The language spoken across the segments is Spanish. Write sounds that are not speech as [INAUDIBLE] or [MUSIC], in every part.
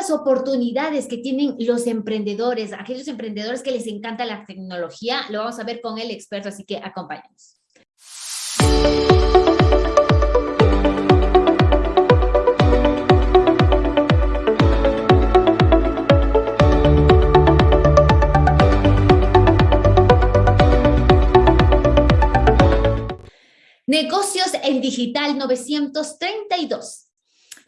las oportunidades que tienen los emprendedores, aquellos emprendedores que les encanta la tecnología, lo vamos a ver con el experto, así que acompáñanos. Negocios en Digital 932.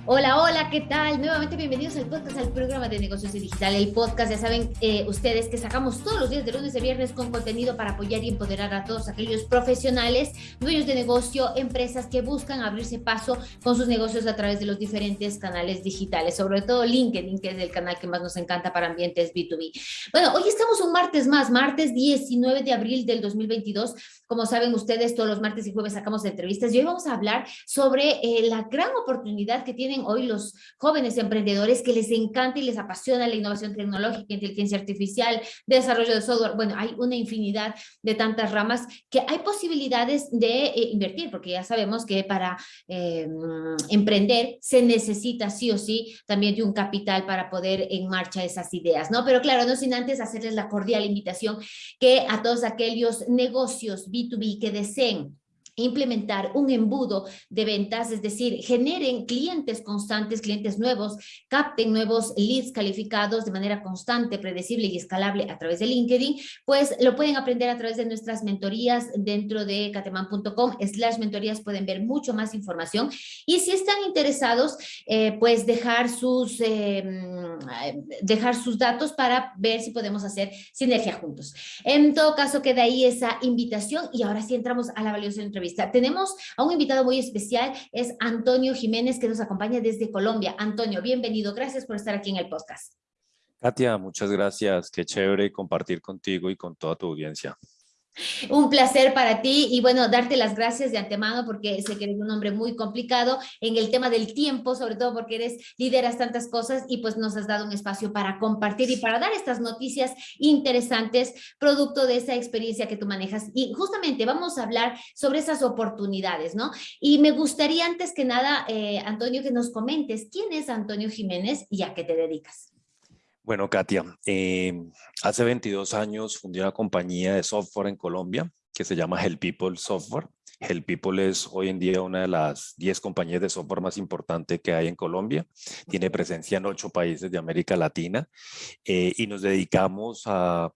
Hola, hola, ¿qué tal? Nuevamente bienvenidos al podcast, al programa de negocios y digital. El podcast, ya saben eh, ustedes que sacamos todos los días de lunes a viernes con contenido para apoyar y empoderar a todos aquellos profesionales, dueños de negocio, empresas que buscan abrirse paso con sus negocios a través de los diferentes canales digitales, sobre todo LinkedIn, que es el canal que más nos encanta para ambientes B2B. Bueno, hoy estamos un martes más, martes 19 de abril del 2022. Como saben ustedes, todos los martes y jueves sacamos entrevistas y hoy vamos a hablar sobre eh, la gran oportunidad que tiene hoy los jóvenes emprendedores que les encanta y les apasiona la innovación tecnológica, inteligencia artificial, desarrollo de software. Bueno, hay una infinidad de tantas ramas que hay posibilidades de eh, invertir, porque ya sabemos que para eh, emprender se necesita sí o sí también de un capital para poder en marcha esas ideas, ¿no? Pero claro, no sin antes hacerles la cordial invitación que a todos aquellos negocios B2B que deseen implementar un embudo de ventas, es decir, generen clientes constantes, clientes nuevos, capten nuevos leads calificados de manera constante, predecible y escalable a través de LinkedIn, pues lo pueden aprender a través de nuestras mentorías dentro de cateman.com slash mentorías pueden ver mucho más información y si están interesados, eh, pues dejar sus, em, dejar sus datos para ver si podemos hacer sinergia juntos. En todo caso, queda ahí esa invitación y ahora sí entramos a la valiosa entrevista tenemos a un invitado muy especial, es Antonio Jiménez, que nos acompaña desde Colombia. Antonio, bienvenido. Gracias por estar aquí en el podcast. Katia, muchas gracias. Qué chévere compartir contigo y con toda tu audiencia. Un placer para ti y bueno, darte las gracias de antemano porque sé que eres un hombre muy complicado en el tema del tiempo, sobre todo porque eres, lideras tantas cosas y pues nos has dado un espacio para compartir y para dar estas noticias interesantes producto de esa experiencia que tú manejas. Y justamente vamos a hablar sobre esas oportunidades, ¿no? Y me gustaría antes que nada, eh, Antonio, que nos comentes quién es Antonio Jiménez y a qué te dedicas. Bueno, Katia, em, hace 22 años fundé una compañía de software en Colombia que se llama Help People Software. Help People es hoy en día una de las 10 compañías de software más importantes que hay en Colombia. Tiene presencia en 8 países de América Latina eh, y nos dedicamos a,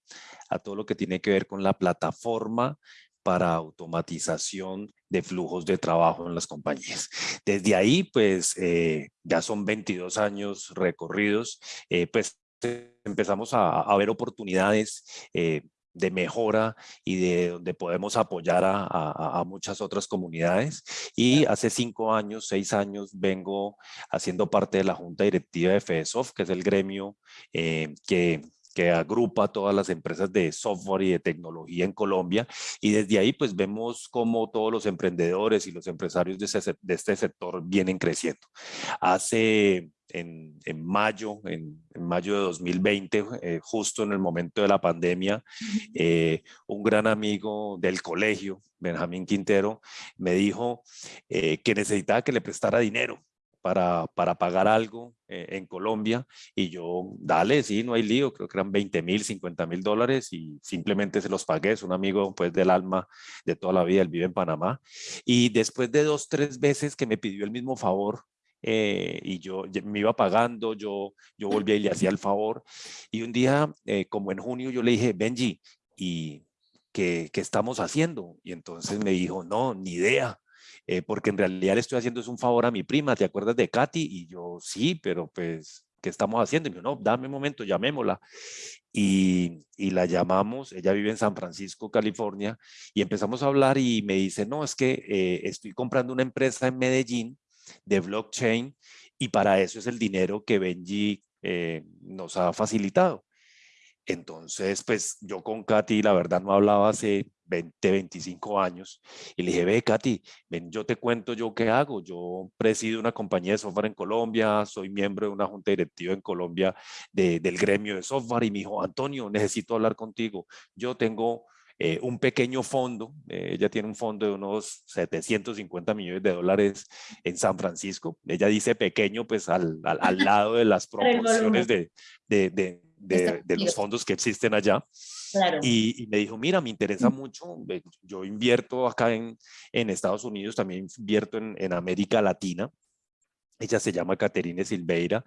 a todo lo que tiene que ver con la plataforma para automatización de flujos de trabajo en las compañías. Desde ahí, pues, eh, ya son 22 años recorridos, eh, pues empezamos a, ver oportunidades eh, de mejora y de donde podemos apoyar a, muchas otras comunidades. Y hace cinco años, seis años, vengo haciendo parte de la Junta Directiva de FESOF, que es el gremio eh, que que agrupa todas las empresas de software y de tecnología en Colombia y desde ahí pues vemos cómo todos los emprendedores y los empresarios de, de este sector vienen creciendo. Hace en, mayo, en, mayo de 2020, eh, justo en el momento de la pandemia, eh, un gran amigo del colegio, Benjamín Quintero, me dijo eh, que necesitaba que le prestara dinero para, para, pagar algo en Colombia y yo, dale, sí, no hay lío, creo que eran 20 mil, 50 mil dólares y simplemente se los pagué, es un amigo pues del alma de toda la vida, él vive en Panamá y después de dos, tres veces que me pidió el mismo favor, eh, y yo me iba pagando, yo, yo volvía y le hacía el favor. Y un día, eh, como en junio, yo le dije, Benji, ¿y qué, qué, estamos haciendo? Y entonces me dijo, no, ni idea. Eh, porque en realidad le estoy haciendo es un favor a mi prima, ¿te acuerdas de Katy? Y yo, sí, pero pues, ¿qué estamos haciendo? Y me dijo, no, dame un momento, llamémosla. Y, y, la llamamos, ella vive en San Francisco, California, y empezamos a hablar y me dice, no, es que estoy comprando una empresa en Medellín de blockchain y para eso es el dinero que Benji eh, nos ha facilitado. Entonces, pues yo con Katy, la verdad, no hablaba hace 20, 25 años y le dije, ve Katy, ven, yo te cuento yo qué hago. Yo presido una compañía de software en Colombia, soy miembro de una junta directiva en Colombia del gremio de software y me dijo, Antonio, necesito hablar contigo. Yo tengo eh, un pequeño fondo, eh, ella tiene un fondo de unos 750 millones de dólares en San Francisco, ella dice pequeño pues al, al, lado de las [LAUGHS] proporciones de, de, de, de, los fondos que existen allá. Y, me dijo, mira, me interesa mucho, yo invierto acá en, en Estados Unidos, también invierto en, en América Latina, ella se llama Caterine Silveira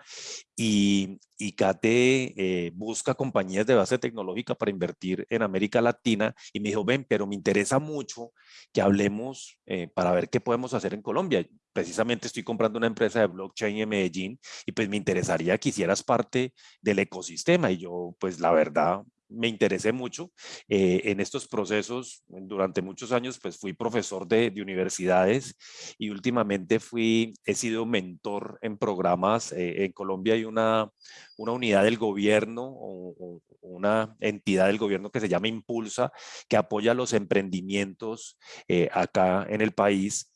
y, y Cate eh, busca compañías de base tecnológica para invertir en América Latina y me dijo, ven, pero me interesa mucho que hablemos eh, para ver qué podemos hacer en Colombia. Precisamente estoy comprando una empresa de blockchain en Medellín y pues me interesaría que hicieras parte del ecosistema y yo pues la verdad me interesé mucho eh, en estos procesos. Durante muchos años pues fui profesor de, universidades y últimamente fui, he sido mentor en programas. Eh, en Colombia hay una, una unidad del gobierno o, una entidad del gobierno que se llama Impulsa, que apoya los emprendimientos eh, acá en el país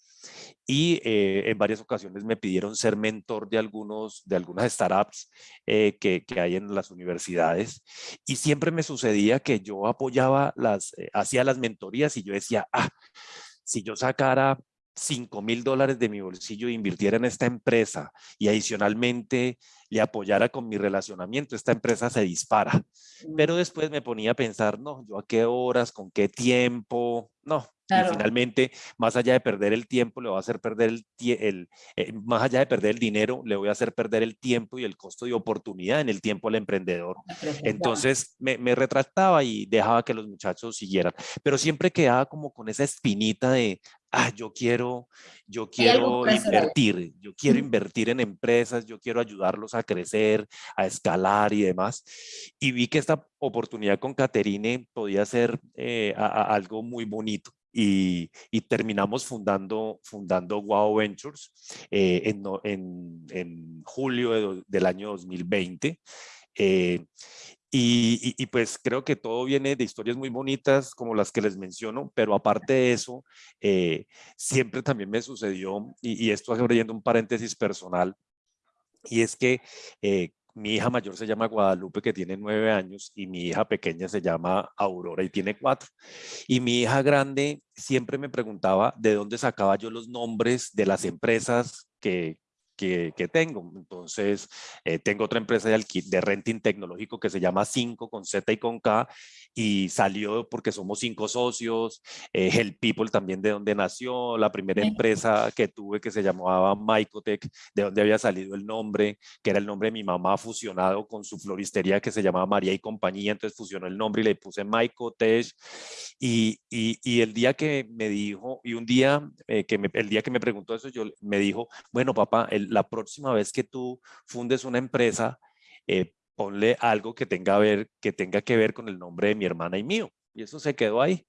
y eh, en varias ocasiones me pidieron ser mentor de, algunos, de algunas startups eh, que, hay en las universidades y siempre me sucedía que yo apoyaba las, eh, hacía las mentorías y yo decía, ah, si yo sacara 5 mil dólares de mi bolsillo e invirtiera en esta empresa y adicionalmente le apoyara con mi relacionamiento, esta empresa se dispara. Pero después me ponía a pensar, no, yo a qué horas, con qué tiempo, no, y finalmente, más allá de perder el tiempo, le voy a hacer perder el, el eh, más allá de perder el dinero, le voy a hacer perder el tiempo y el costo de oportunidad en el tiempo al emprendedor. Entonces me, me retractaba y dejaba que los muchachos siguieran, pero siempre quedaba como con esa espinita de, ah, yo quiero, yo quiero invertir, yo quiero invertir en empresas, yo quiero ayudarlos a crecer, a escalar y demás. Y vi que esta oportunidad con Caterine podía ser eh, algo muy bonito y, terminamos fundando, fundando Wow Ventures eh, en, en, en, julio del año 2020. Eh, y, y, pues creo que todo viene de historias muy bonitas como las que les menciono, pero aparte de eso, eh, siempre también me sucedió, y, y esto abriendo un paréntesis personal, y es que mi hija mayor se llama Guadalupe, que tiene nueve años, y mi hija pequeña se llama Aurora y tiene cuatro. Y mi hija grande siempre me preguntaba de dónde sacaba yo los nombres de las empresas que, que, tengo. Entonces, eh, tengo otra empresa de, de renting tecnológico que se llama 5 con Z y con K y salió porque somos cinco socios, eh, Help People también de donde nació, la primera empresa que tuve que se llamaba Mycotech, de donde había salido el nombre, que era el nombre de mi mamá fusionado con su floristería que se llamaba María y Compañía, entonces fusionó el nombre y le puse Mycotech y, y, y, el día que me dijo, y un día, eh, que el día que me preguntó eso, yo me dijo, bueno papá, la próxima vez que tú fundes una empresa, eh, ponle algo que tenga, ver, que tenga que ver con el nombre de mi hermana y mío. Y eso se quedó ahí.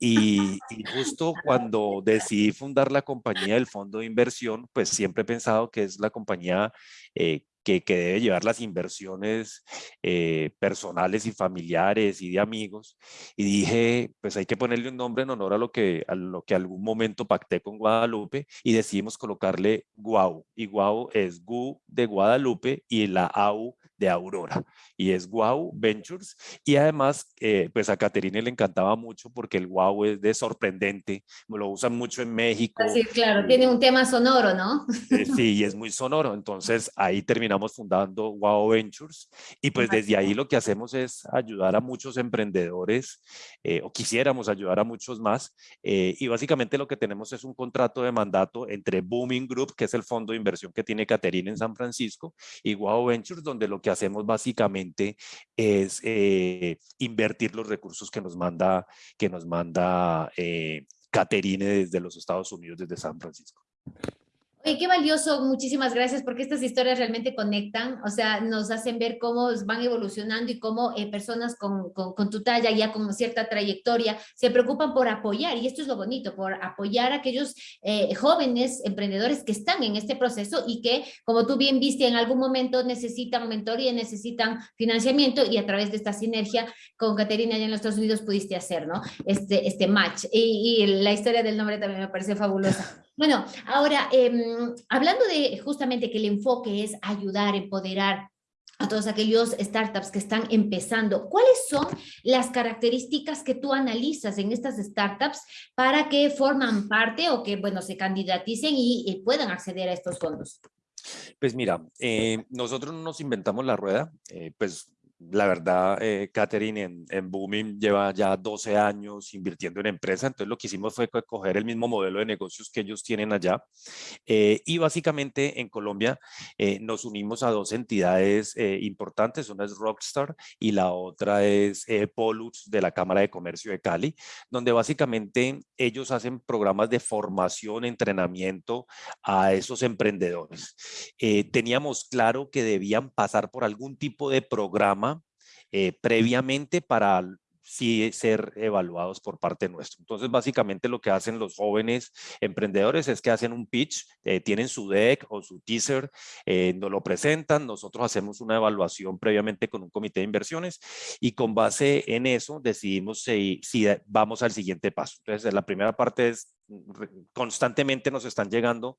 Y, justo cuando decidí fundar la compañía del fondo de inversión, pues siempre he pensado que es la compañía eh, que, que, debe llevar las inversiones eh, personales y familiares y de amigos. Y dije, pues hay que ponerle un nombre en honor a lo que, a lo que algún momento pacté con Guadalupe y decidimos colocarle Guau. Y Guau es Gu de Guadalupe y la AU de Aurora y es Wow Ventures y además eh, pues a Caterine le encantaba mucho porque el Wow es de sorprendente, lo usan mucho en México. Sí, claro, tiene un tema sonoro, ¿no? Eh, [LAUGHS] sí, y es muy sonoro, entonces ahí terminamos fundando Wow Ventures y pues desde ahí lo que hacemos es ayudar a muchos emprendedores eh, o quisiéramos ayudar a muchos más y básicamente lo que tenemos es un contrato de mandato entre Booming Group, que es el fondo de inversión que tiene Caterine en San Francisco, y Wow Ventures, donde lo que hacemos básicamente es eh, invertir los recursos que nos manda, que nos manda eh, Caterine desde los Estados Unidos, desde San Francisco. Oye, qué valioso, muchísimas gracias, porque estas historias realmente conectan, o sea, nos hacen ver cómo van evolucionando y cómo eh, personas con, con, tu talla, ya con cierta trayectoria, se preocupan por apoyar, y esto es lo bonito, por apoyar a aquellos eh, jóvenes emprendedores que están en este proceso y que, como tú bien viste, en algún momento necesitan mentoría, necesitan financiamiento, y a través de esta sinergia con Caterina allá en los Estados Unidos pudiste hacer, ¿no? Este, este match, y, y la historia del nombre también me parece fabulosa. Bueno, ahora, em, hablando de justamente que el enfoque es ayudar, empoderar, a todos aquellos startups que están empezando, ¿cuáles son las características que tú analizas en estas startups para que forman parte o que, bueno, se candidaticen y, puedan acceder a estos fondos? Pues mira, eh, nosotros no nos inventamos la rueda, eh, pues la verdad, eh, Catherine en, en, Booming lleva ya 12 años invirtiendo en empresa, entonces lo que hicimos fue coger el mismo modelo de negocios que ellos tienen allá eh, y básicamente en Colombia eh, nos unimos a dos entidades eh, importantes, una es Rockstar y la otra es Polux de la Cámara de Comercio de Cali, donde básicamente ellos hacen programas de formación, entrenamiento a esos emprendedores. teníamos claro que debían pasar por algún tipo de programa eh, previamente para sí ser evaluados por parte nuestra. Entonces, básicamente lo que hacen los jóvenes emprendedores es que hacen un pitch, eh, tienen su deck o su teaser, eh, nos lo presentan, nosotros hacemos una evaluación previamente con un comité de inversiones y con base en eso decidimos si, si vamos al siguiente paso. Entonces, la primera parte es constantemente nos están llegando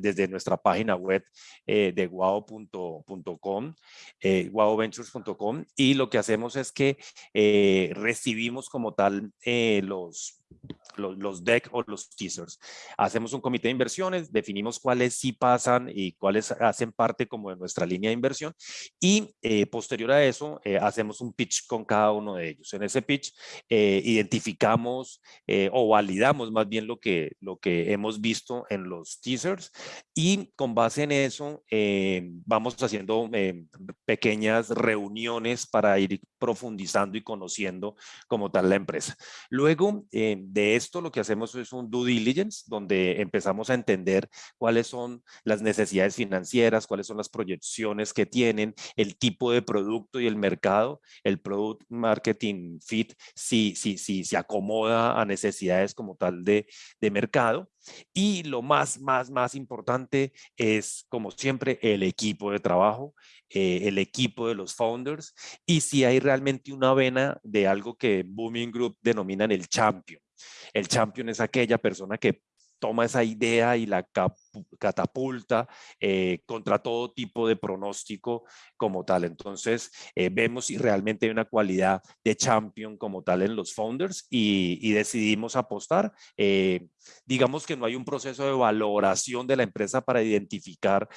desde nuestra página web eh, de guau.com, eh, guauventures.com y lo que hacemos es que eh, recibimos como tal eh, los, los, los deck o los teasers. Hacemos un comité de inversiones, definimos cuáles sí pasan y cuáles hacen parte como de nuestra línea de inversión y posterior a eso hacemos un pitch con cada uno de ellos. En ese pitch identificamos o validamos más bien lo que, lo que hemos visto en los teasers y con base en eso eh, vamos haciendo eh, pequeñas reuniones para ir profundizando y conociendo como tal la empresa. Luego eh, de esto lo que hacemos es un due diligence donde empezamos a entender cuáles son las necesidades financieras, cuáles son las proyecciones que tienen, el tipo de producto y el mercado, el product marketing fit, si, si, si se acomoda a necesidades como tal de, de mercado. Y lo más, más, más importante es, como siempre, el equipo de trabajo, eh, el equipo de los founders y si hay realmente una vena de algo que Booming Group denominan el champion. El champion es aquella persona que toma esa idea y la catapulta eh, contra todo tipo de pronóstico como tal. Entonces, eh, vemos si realmente hay una cualidad de champion como tal en los founders y, decidimos apostar. Eh, digamos que no hay un proceso de valoración de la empresa para identificar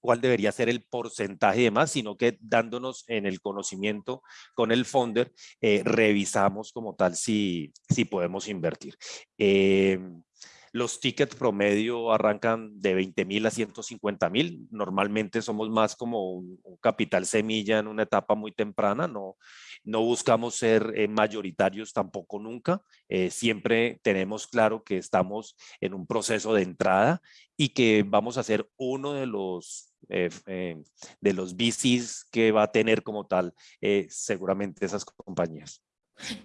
cuál debería ser el porcentaje y demás, sino que dándonos en el conocimiento con el founder, eh, revisamos como tal si, si podemos invertir. Eh, los tickets promedio arrancan de 20 mil a 150 mil. Normalmente somos más como un, capital semilla en una etapa muy temprana. No, no buscamos ser eh, mayoritarios tampoco nunca. Eh, siempre tenemos claro que estamos en un proceso de entrada y que vamos a ser uno de los, eh, de los VCs que va a tener como tal seguramente esas compañías.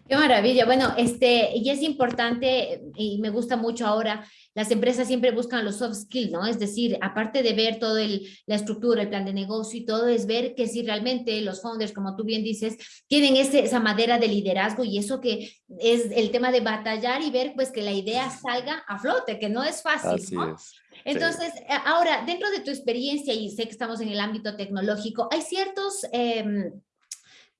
Qué maravilla. Bueno, este, y es importante y me gusta mucho ahora, las empresas siempre buscan los soft skills, ¿no? Es decir, aparte de ver todo el, la estructura, el plan de negocio y todo, es ver que si realmente los founders, como tú bien dices, tienen ese, esa madera de liderazgo y eso que es el tema de batallar y ver pues que la idea salga a flote, que no es fácil, ¿no? Entonces, ahora, dentro de tu experiencia, y sé que estamos en el ámbito tecnológico, hay ciertos... Eh,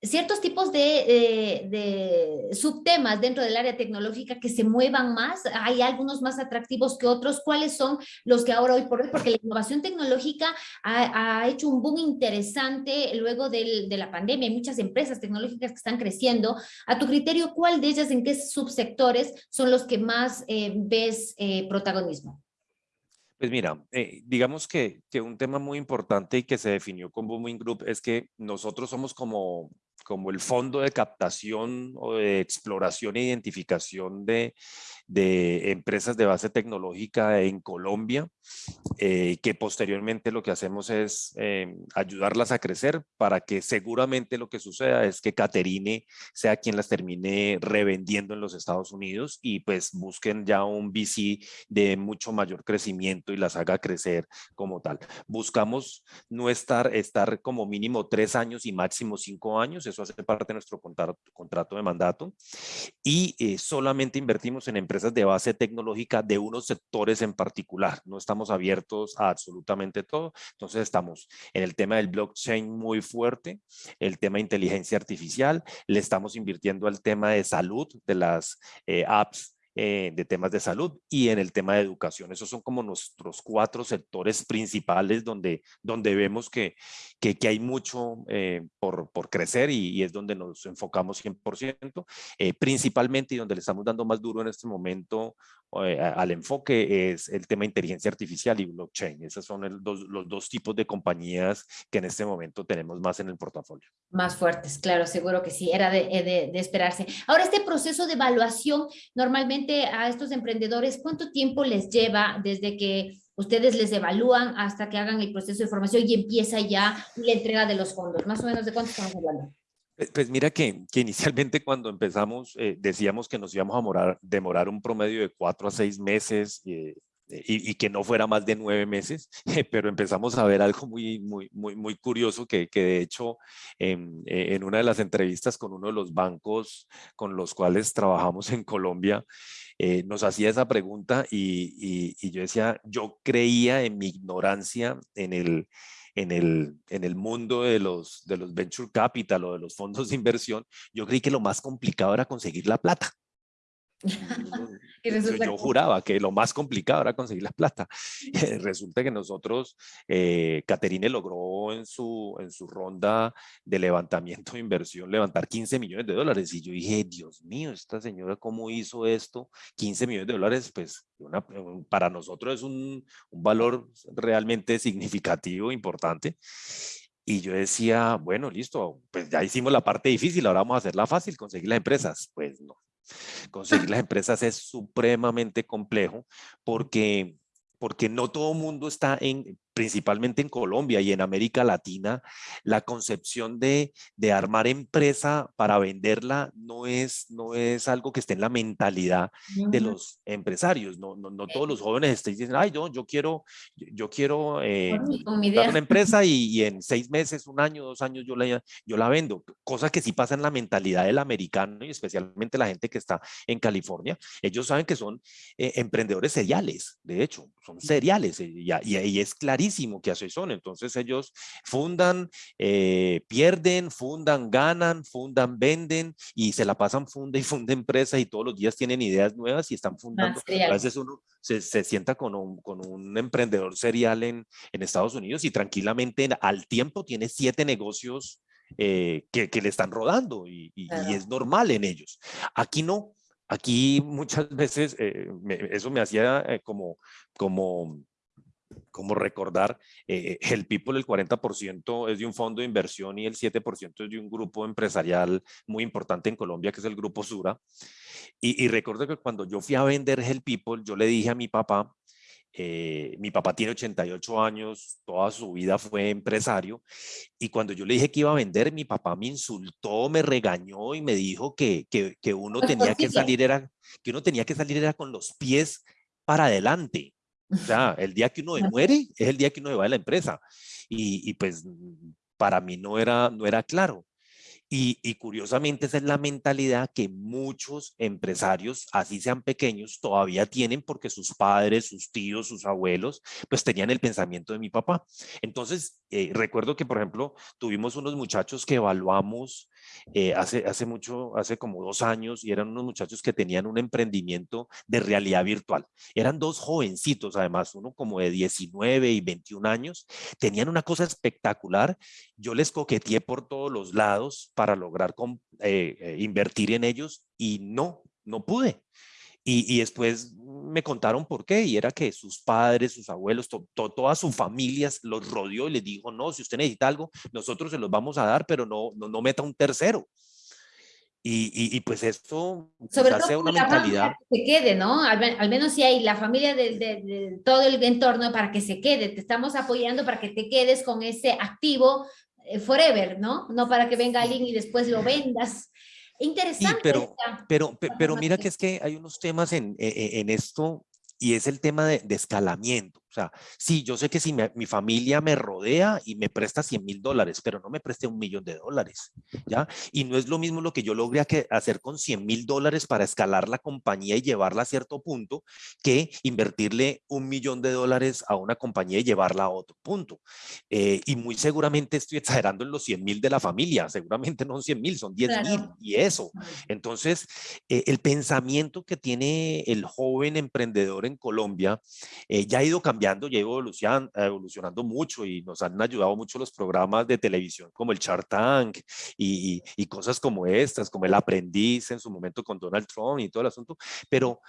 ciertos tipos de, subtemas dentro del área tecnológica que se muevan más, hay algunos más atractivos que otros, ¿cuáles son los que ahora hoy por hoy? Porque la innovación tecnológica ha, hecho un boom interesante luego de la pandemia, hay muchas empresas tecnológicas que están creciendo. A tu criterio, ¿cuál de ellas, en qué subsectores son los que más eh, ves eh, protagonismo? Pues mira, eh, digamos que, que, un tema muy importante y que se definió con Booming Group es que nosotros somos como como el fondo de captación o de exploración e identificación de, de empresas de base tecnológica en Colombia, eh, que posteriormente lo que hacemos es eh, ayudarlas a crecer para que seguramente lo que suceda es que Caterine sea quien las termine revendiendo en los Estados Unidos y pues busquen ya un VC de mucho mayor crecimiento y las haga crecer como tal. Buscamos no estar, estar como mínimo tres años y máximo cinco años, eso hace parte de nuestro contrato, contrato de mandato y eh, solamente invertimos en empresas de base tecnológica de unos sectores en particular. No estamos abiertos a absolutamente todo. Entonces estamos en el tema del blockchain muy fuerte, el tema de inteligencia artificial, le estamos invirtiendo al tema de salud, de las eh, apps eh, de temas de salud y en el tema de educación. Esos son como nuestros cuatro sectores principales donde, donde vemos que, que, hay mucho eh, por, por, crecer y, es donde nos enfocamos 100%, eh, principalmente y donde le estamos dando más duro en este momento al enfoque es el tema de inteligencia artificial y blockchain. Esos son los dos tipos de compañías que en este momento tenemos más en el portafolio. Más fuertes, claro, seguro que sí, era de, de, de esperarse. Ahora, este proceso de evaluación normalmente a estos emprendedores, ¿cuánto tiempo les lleva desde que ustedes les evalúan hasta que hagan el proceso de formación y empieza ya la entrega de los fondos? Más o menos, ¿de cuánto estamos hablando? Pues, pues mira que, que inicialmente cuando empezamos eh, decíamos que nos íbamos a morar, demorar un promedio de cuatro a seis meses eh, y, que no fuera más de nueve meses, [LAUGHS] pero empezamos a ver algo muy, muy, muy, muy curioso que, que de hecho en, en, una de las entrevistas con uno de los bancos con los cuales trabajamos en Colombia, eh, nos hacía esa pregunta y, y, yo decía, yo creía en mi ignorancia en el, en el, en el mundo de los, de los venture capital o de los fondos de inversión, yo creí que lo más complicado era conseguir la plata. [LAUGHS] yo, juraba que lo más complicado era conseguir la plata. [LAUGHS] Resulta que nosotros, eh, Caterine logró en su, en su ronda de levantamiento de inversión levantar 15 millones de dólares. Y yo dije, Dios mío, esta señora, ¿cómo hizo esto? 15 millones de dólares, pues para nosotros es un, un valor realmente significativo, importante. Y yo decía, bueno, listo, pues ya hicimos la parte difícil, ahora vamos a hacerla fácil, conseguir las empresas. Pues no, Conseguir las empresas es supremamente complejo porque, porque no todo el mundo está en, principalmente en Colombia y en América Latina, la concepción de, de, armar empresa para venderla no es, no es algo que esté en la mentalidad de los empresarios. No, no, no todos los jóvenes están diciendo, ay, no, yo quiero, yo quiero eh, una empresa y, en seis meses, un año, dos años yo la, yo la vendo. Cosa que sí pasa en la mentalidad del americano y especialmente la gente que está en California. Ellos saben que son eh, emprendedores seriales, de hecho, son seriales eh, y, y, y es clarísimo que así son. Entonces ellos fundan, eh, pierden, fundan, ganan, fundan, venden y se la pasan funda y funda empresa y todos los días tienen ideas nuevas y están fundando. A veces uno se, se sienta con un, con un, emprendedor serial en, en Estados Unidos y tranquilamente al tiempo tiene siete negocios eh, que, que, le están rodando y, y, es normal en ellos. Aquí no, aquí muchas veces eh, eso me hacía como, como como recordar, eh, el People el 40% es de un fondo de inversión y el 7% es de un grupo empresarial muy importante en Colombia, que es el Grupo Sura. Y, recuerdo que cuando yo fui a vender el People, yo le dije a mi papá, eh, mi papá tiene 88 años, toda su vida fue empresario, y cuando yo le dije que iba a vender, mi papá me insultó, me regañó y me dijo que, que, que uno tenía que salir era, que uno tenía que salir era con los pies para adelante, o sea, el día que uno muere es el día que uno se va de la empresa. Y, y, pues para mí no era, no era claro. Y, y, curiosamente esa es la mentalidad que muchos empresarios, así sean pequeños, todavía tienen porque sus padres, sus tíos, sus abuelos, pues tenían el pensamiento de mi papá. Entonces, eh, recuerdo que, por ejemplo, tuvimos unos muchachos que evaluamos eh, hace, hace mucho, hace como dos años, y eran unos muchachos que tenían un emprendimiento de realidad virtual. Eran dos jovencitos, además, uno como de 19 y 21 años, tenían una cosa espectacular. Yo les coqueteé por todos los lados para lograr eh, invertir en ellos y no, no pude. Y, después me contaron por qué, y era que sus padres, sus abuelos, todas sus familias los rodeó y les dijo, no, si usted necesita algo, nosotros se los vamos a dar, pero no, no, meta un tercero. Y, y, pues esto Sobre hace una mentalidad. Que se quede, ¿no? Al, menos si hay la familia de, de, todo el entorno para que se quede. Te estamos apoyando para que te quedes con ese activo eh, forever, ¿no? No para que venga alguien y después lo vendas. Interesante. pero, pero, pero, mira que es que hay unos temas en, e, e, en, esto y es el tema de, escalamiento. O sea, sí, yo sé que si mi familia me rodea y me presta 100 mil dólares, pero no me preste un millón de dólares, ¿ya? Y no es lo mismo lo que yo logré hacer con 100 mil dólares para escalar la compañía y llevarla a cierto punto que invertirle un millón de dólares a una compañía y llevarla a otro punto. Eh, y muy seguramente estoy exagerando en los 100 mil de la familia, seguramente no son 100 mil, son 10 mil y eso. Entonces, eh, el pensamiento que tiene el joven emprendedor en Colombia eh, ya ha ido cambiando, ya ha ido evolucionando, mucho y nos han ayudado mucho los programas de televisión como el Shark Tank y, y, cosas como estas, como el aprendiz en su momento con Donald Trump y todo el asunto, pero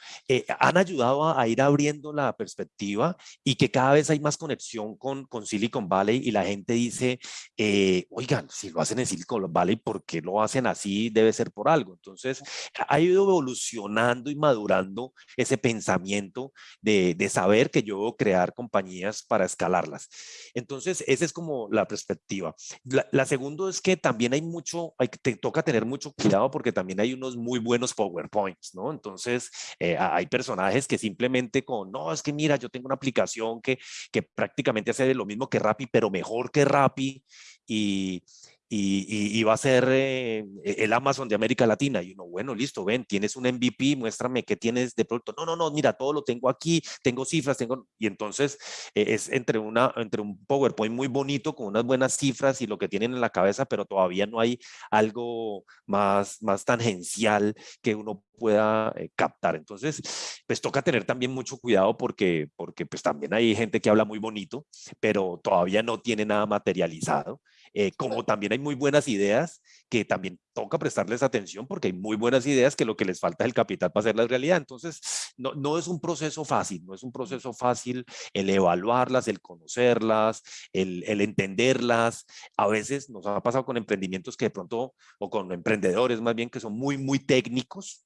han ayudado a, ir abriendo la perspectiva y que cada vez hay más conexión con, con Silicon Valley y la gente dice, eh, oigan, si lo hacen en Silicon Valley, ¿por qué lo hacen así? Debe ser por algo. Entonces, ha ido evolucionando y madurando ese pensamiento de, de saber que yo debo crear compañías para escalarlas. Entonces, esa es como la perspectiva. La, la segunda es que también hay mucho, hay, te toca tener mucho cuidado porque también hay unos muy buenos PowerPoints, ¿no? Entonces, eh, hay personajes que simplemente con, no, es que mira, yo tengo una aplicación que, que prácticamente hace lo mismo que Rappi, pero mejor que Rappi y, y, va a ser eh, el Amazon de América Latina. Y uno, bueno, listo, ven, tienes un MVP, muéstrame qué tienes de producto. No, no, no, mira, todo lo tengo aquí, tengo cifras, tengo... Y entonces eh, es entre, una, entre un PowerPoint muy bonito con unas buenas cifras y lo que tienen en la cabeza, pero todavía no hay algo más, más tangencial que uno pueda eh, captar. Entonces, pues toca tener también mucho cuidado porque, porque pues también hay gente que habla muy bonito, pero todavía no tiene nada materializado. Eh, como también hay muy buenas ideas que también toca prestarles atención porque hay muy buenas ideas que lo que les falta es el capital para hacerlas realidad. Entonces, no, no es un proceso fácil, no es un proceso fácil el evaluarlas, el conocerlas, el, el entenderlas. A veces nos ha pasado con emprendimientos que de pronto, o con emprendedores más bien, que son muy, muy técnicos,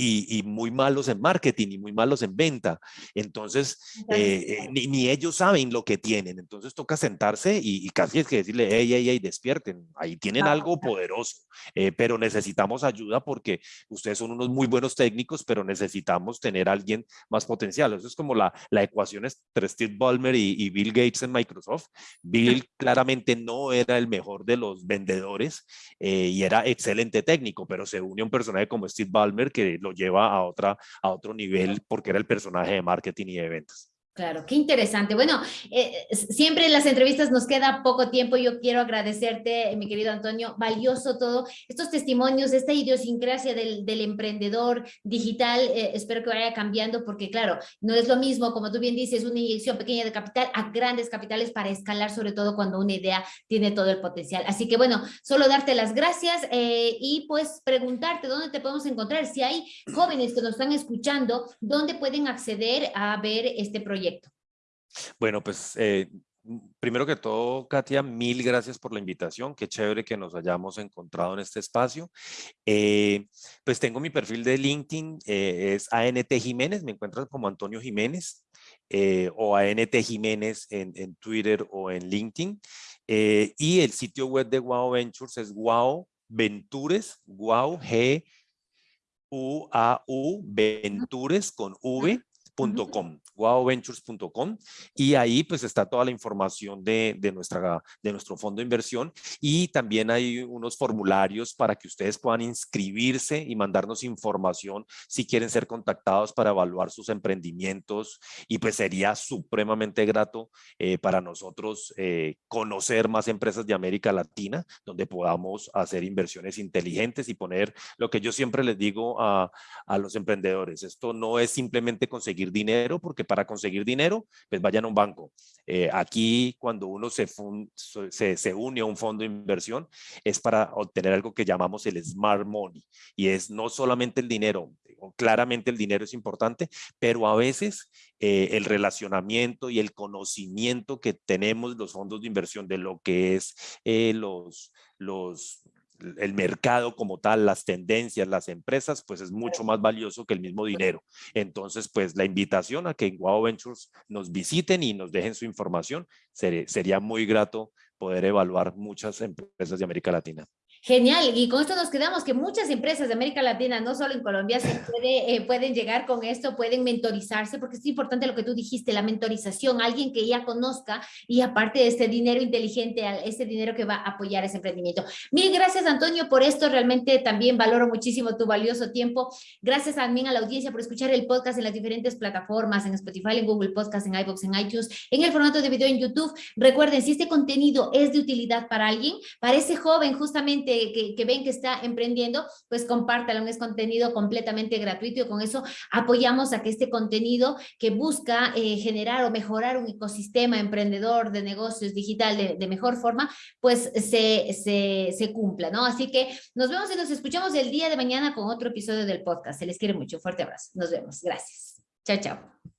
y, muy malos en marketing y muy malos en venta. Entonces, eh, eh, ni, ellos saben lo que tienen. Entonces, toca sentarse y, casi es que decirle, hey, hey, hey, despierten. Ahí tienen algo poderoso, eh, pero necesitamos ayuda porque ustedes son unos muy buenos técnicos, pero necesitamos tener a alguien más potencial. Eso es como la, la ecuación entre Steve Ballmer y, Bill Gates en Microsoft. Bill claramente no era el mejor de los vendedores y era excelente técnico, pero se une a un personaje como Steve Ballmer que lo lleva a, otra, a otro nivel porque era el personaje de marketing y de ventas. Claro, qué interesante. Bueno, eh, siempre en las entrevistas nos queda poco tiempo. Yo quiero agradecerte, mi querido Antonio, valioso todo. Estos testimonios, esta idiosincrasia del, emprendedor digital, eh, espero que vaya cambiando porque, claro, no es lo mismo, como tú bien dices, una inyección pequeña de capital a grandes capitales para escalar, sobre todo cuando una idea tiene todo el potencial. Así que, bueno, solo darte las gracias eh, y pues preguntarte dónde te podemos encontrar. Si hay jóvenes que nos están escuchando, ¿dónde pueden acceder a ver este proyecto? Bueno, pues eh, primero que todo, Katia, mil gracias por la invitación. Qué chévere que nos hayamos encontrado en este espacio. Eh, pues tengo mi perfil de LinkedIn, eh, es ANT Jiménez, me encuentran como Antonio Jiménez o ANT Jiménez en, en, Twitter o en LinkedIn. y el sitio web de Wow Ventures es Wow Ventures, Wow G U A U Ventures con V .com, wowventures.com y ahí pues está toda la información de, de, nuestra, de nuestro fondo de inversión y también hay unos formularios para que ustedes puedan inscribirse y mandarnos información si quieren ser contactados para evaluar sus emprendimientos y pues sería supremamente grato eh, para nosotros eh, conocer más empresas de América Latina donde podamos hacer inversiones inteligentes y poner lo que yo siempre les digo a, a los emprendedores, esto no es simplemente conseguir dinero, porque para conseguir dinero, pues vayan a un banco. Eh, aquí, cuando uno se, se, se, une a un fondo de inversión, es para obtener algo que llamamos el smart money. Y es no solamente el dinero, claramente el dinero es importante, pero a veces eh, el relacionamiento y el conocimiento que tenemos los fondos de inversión de lo que es eh, los, los, el mercado como tal, las tendencias, las empresas, pues es mucho más valioso que el mismo dinero. Entonces, pues la invitación a que en Wow Ventures nos visiten y nos dejen su información, sería, sería muy grato poder evaluar muchas empresas de América Latina. Genial, y con esto nos quedamos que muchas empresas de América Latina, no solo en Colombia, se [LAUGHS] puede, eh, pueden llegar con esto, pueden mentorizarse, porque es importante lo que tú dijiste, la mentorización, alguien que ya conozca y aparte de este dinero inteligente, este dinero que va a apoyar ese emprendimiento. Mil gracias Antonio por esto, realmente también valoro muchísimo tu valioso tiempo. Gracias también a la audiencia por escuchar el podcast en las diferentes plataformas, en Spotify, en Google Podcast, en iVoox, en iTunes, en el formato de video en YouTube. Recuerden, si este contenido es de utilidad para alguien, para ese joven justamente que, ven que está emprendiendo, pues compártalo, es contenido completamente gratuito y con eso apoyamos a que este contenido que busca eh, generar o mejorar un ecosistema emprendedor de negocios digital de, mejor forma, pues se, se, se cumpla, ¿no? Así que nos vemos y nos escuchamos el día de mañana con otro episodio del podcast. Se les quiere mucho. Fuerte abrazo. Nos vemos. Gracias. Chao, chao.